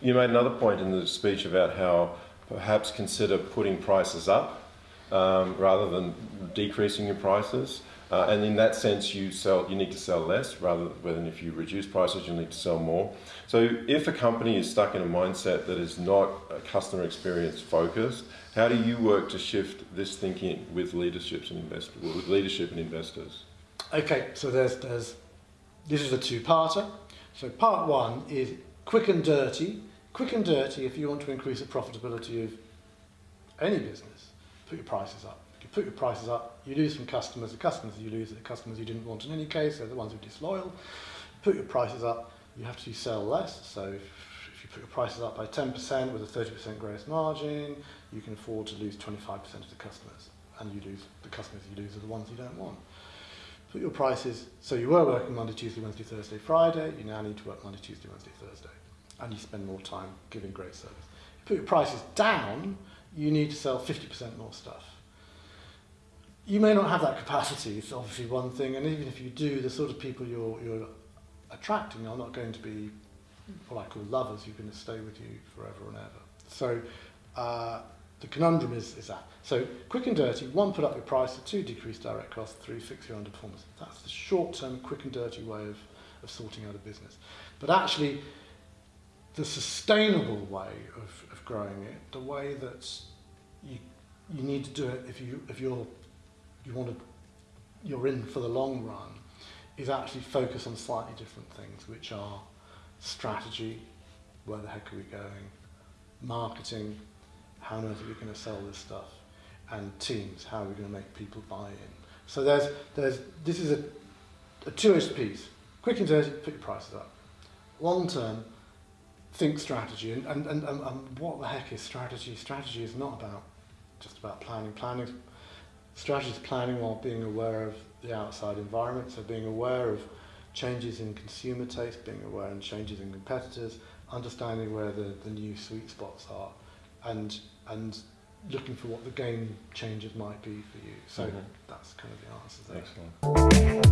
You made another point in the speech about how perhaps consider putting prices up um, rather than decreasing your prices. Uh, and in that sense, you sell. You need to sell less rather than if you reduce prices, you need to sell more. So, if a company is stuck in a mindset that is not a customer experience focused, how do you work to shift this thinking with leaderships and with leadership and investors? Okay, so there's there's this is a two-parter. So part one is quick and dirty. Quick and dirty. If you want to increase the profitability of any business, put your prices up. If you put your prices up, you lose some customers. The customers you lose are the customers you didn't want in any case. They're the ones who are disloyal. Put your prices up, you have to sell less. So if, if you put your prices up by 10% with a 30% gross margin, you can afford to lose 25% of the customers. And you lose the customers you lose are the ones you don't want. Put your prices, so you were working Monday, Tuesday, Wednesday, Thursday, Friday, you now need to work Monday, Tuesday, Wednesday, Thursday. And you spend more time giving great service. You Put your prices down, you need to sell 50% more stuff. You may not have that capacity, it's obviously one thing, and even if you do, the sort of people you're, you're attracting are not going to be what I call lovers who are going to stay with you forever and ever. So uh, the conundrum is, is that. So quick and dirty, one, put up your price, two, decrease direct costs, three, fix your underperformance. That's the short-term, quick and dirty way of, of sorting out a business. But actually, the sustainable way of, of growing it, the way that you, you need to do it if, you, if you're, you want to, you're in for the long run, is actually focus on slightly different things, which are strategy, where the heck are we going, marketing, how on earth are we going to sell this stuff, and teams, how are we going to make people buy in. So there's, there's, this is a, a two-edged piece. Quick and dirty, put your prices up. Long term, think strategy. And, and, and, and what the heck is strategy? Strategy is not about just about planning. Planning, strategy is planning while being aware of the outside environment, so being aware of changes in consumer taste, being aware of changes in competitors, understanding where the, the new sweet spots are, and, and looking for what the game changes might be for you. So mm -hmm. that's kind of the answer there. Excellent.